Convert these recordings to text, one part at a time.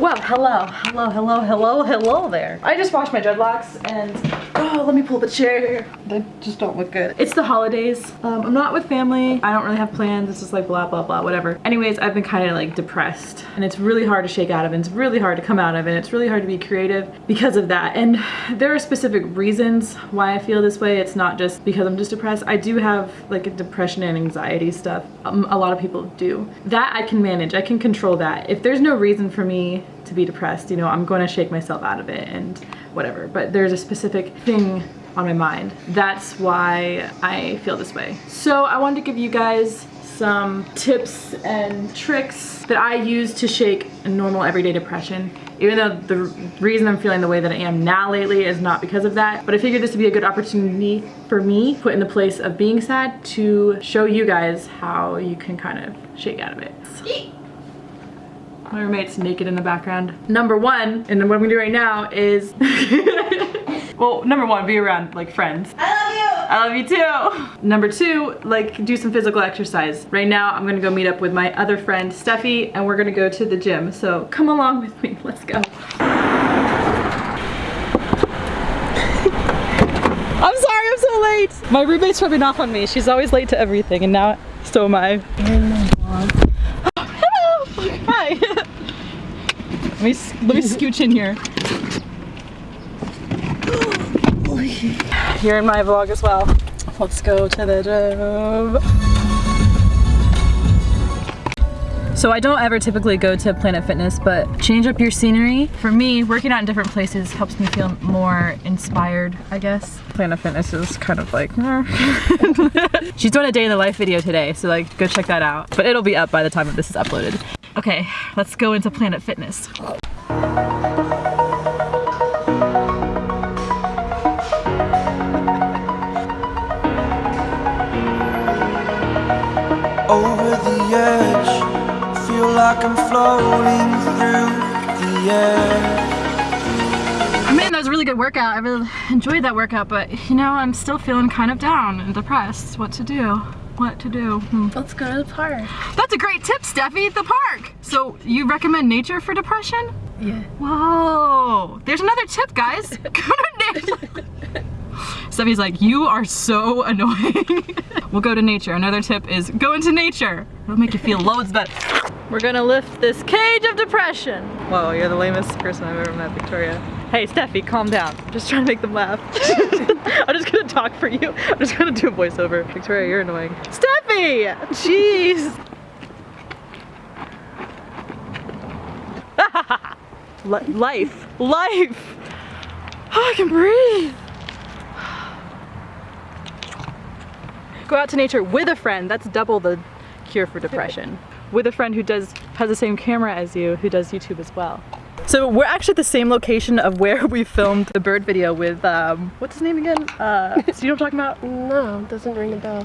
Well, hello, hello, hello, hello, hello there. I just washed my dreadlocks and oh, let me pull the chair. They just don't look good. It's the holidays. Um, I'm not with family. I don't really have plans. It's just like blah, blah, blah, whatever. Anyways, I've been kind of like depressed and it's really hard to shake out of and it's really hard to come out of and it's really hard to be creative because of that. And there are specific reasons why I feel this way. It's not just because I'm just depressed. I do have like a depression and anxiety stuff. Um, a lot of people do. That I can manage. I can control that. If there's no reason for me to be depressed, you know, I'm going to shake myself out of it and whatever. But there's a specific thing on my mind. That's why I feel this way. So I wanted to give you guys some tips and tricks that I use to shake normal everyday depression. Even though the reason I'm feeling the way that I am now lately is not because of that, but I figured this would be a good opportunity for me, put in the place of being sad, to show you guys how you can kind of shake out of it. My roommate's naked in the background. Number one, and what I'm gonna do right now is, well, number one, be around like friends. I love you. I love you too. Number two, like do some physical exercise. Right now, I'm gonna go meet up with my other friend, Steffi, and we're gonna go to the gym. So come along with me, let's go. I'm sorry I'm so late. My roommate's rubbing off on me. She's always late to everything and now so am I. Hello. Hi. Let me let me scooch in here. You're in my vlog as well. Let's go to the gym. So I don't ever typically go to Planet Fitness, but change up your scenery. For me, working out in different places helps me feel more inspired, I guess. Planet Fitness is kind of like, She's doing a day in the life video today, so like go check that out. But it'll be up by the time that this is uploaded. Okay, let's go into Planet Fitness. over the edge. Feel like I'm floating through the air. I mean, that was a really good workout. I really enjoyed that workout, but you know, I'm still feeling kind of down and depressed. What to do? What to do? Hmm. Let's go to the park. That's a great tip, Steffi, the park. So you recommend nature for depression? Yeah. Whoa, there's another tip, guys. Go to nature. Steffi's like, you are so annoying. we'll go to nature. Another tip is go into nature. It'll make you feel loads better. We're gonna lift this cage of depression. Whoa, you're the lamest person I've ever met, Victoria. Hey, Steffi, calm down. I'm just trying to make them laugh. I'm just gonna talk for you. I'm just gonna do a voiceover. Victoria, you're annoying. Steffi! Jeez! Li- life. Life! Oh, I can breathe! Go out to nature with a friend. That's double the cure for depression. With a friend who does has the same camera as you, who does YouTube as well. So we're actually at the same location of where we filmed the bird video with, um, what's his name again? Uh, so you know what I'm talking about? No, doesn't ring a bell.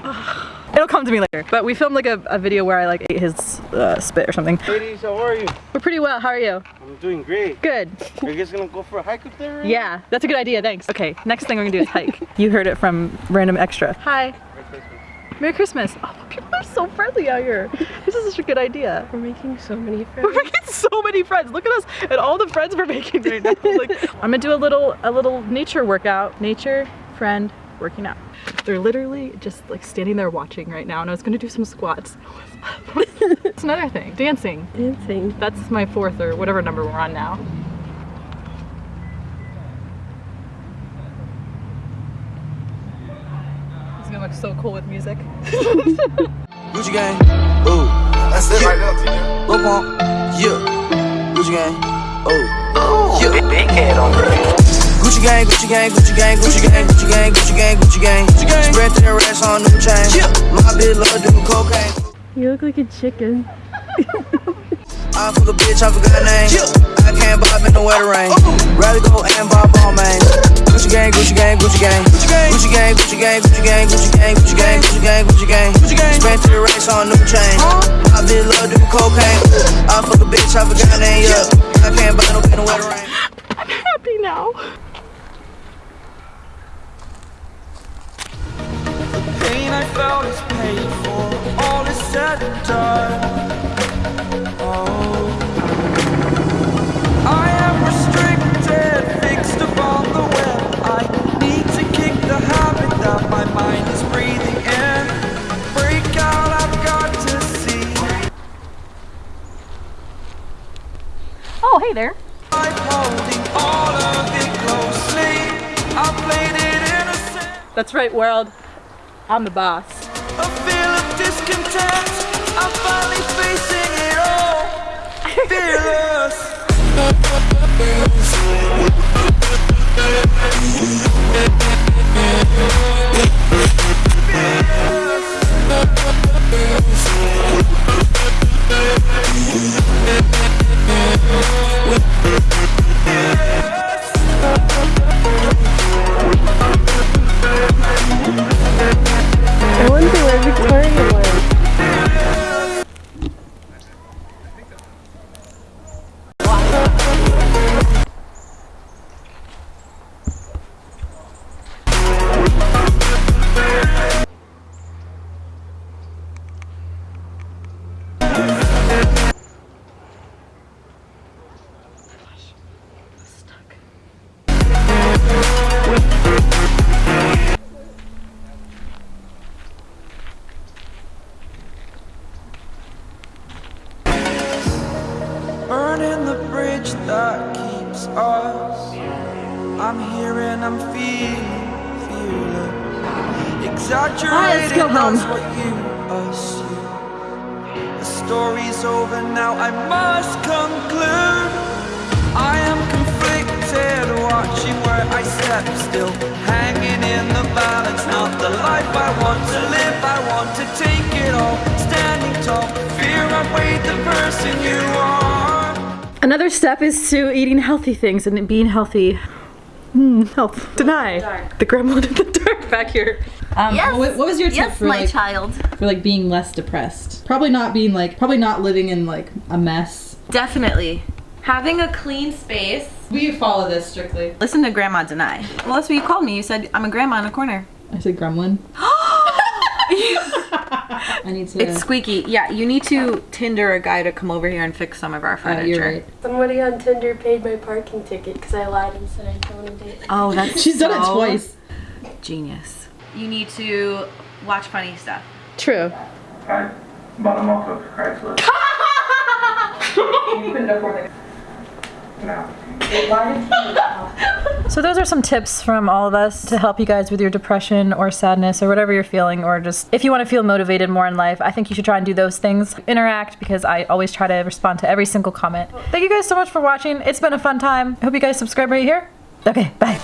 It'll come to me later. But we filmed like a, a video where I like ate his uh, spit or something. Ladies, how are you? We're pretty well, how are you? I'm doing great. Good. Are you guys gonna go for a hike up there? right Yeah, that's a good idea, thanks. Okay, next thing we're gonna do is hike. you heard it from Random Extra. Hi. Merry Christmas. Oh, people are so friendly out here. This is such a good idea. We're making so many friends. We're making so many friends. Look at us and all the friends we're making right now. Like, I'm gonna do a little a little nature workout. Nature, friend, working out. They're literally just like standing there watching right now and I was gonna do some squats. It's another thing. Dancing. Dancing. That's my fourth or whatever number we're on now. It's gonna look so cool with music. Gucci gang, ooh, that's it right there. Lil Pump, yeah. Gucci gang, oh, yeah. Big head on her. Gucci gang, Gucci gang, Gucci gang, Gucci gang, Gucci gang, Gucci gang, Gucci gang, Gucci gang. Spread their ass on new chain. Yeah. My bitch love doing cocaine. You look like a chicken. I fuck a bitch, I forgot her name. I can't bob in the weather rain. Oh. Rather go and bob on main. Gucci gang, Gucci gang, Gucci gang. Gucci gang, Gucci gang, Gucci gang, Gucci gang, Gucci gang, Gucci gang, Gucci gang. Gucci gang. Gucci gang. Spent to the race on new chain. I did love do cocaine. I fuck a bitch, I forgot her name. Yeah, I can't bob no in the weather rain. I'm happy now. The pain I felt is paid for. All is said and done. Innocent. That's right, world. I'm the boss. Burning the bridge that keeps us. I'm here and I'm feeling fearless. Exaggerated, go home. that's what you assume. The story's over now, I must conclude. I am conflicted, watching where I step still. Hanging in the balance, not the life I want to live. I want to take it all, standing tall. Fear outweighed the person you are. Another step is to eating healthy things and being healthy. Hmm, health. Deny. The gremlin in the dark back here. Um, Yes. what, what was your tip Yes, for my like child. for like being less depressed? Probably not being like probably not living in like a mess. Definitely. Having a clean space. We follow this strictly. Listen to Grandma deny. Well, that's what you called me. You said I'm a grandma in a corner. I said gremlin. I need to. It's squeaky. Yeah, you need to Tinder a guy to come over here and fix some of our uh, furniture. you're right. Somebody on Tinder paid my parking ticket because I lied and said I don't want to date. Oh, that's She's done it twice. Genius. You need to watch funny stuff. True. I bottom off of Craigslist. So those are some tips from all of us to help you guys with your depression or sadness or whatever you're feeling or just if you want to feel motivated more in life, I think you should try and do those things. Interact because I always try to respond to every single comment. Thank you guys so much for watching. It's been a fun time. I hope you guys subscribe right here. Okay, bye.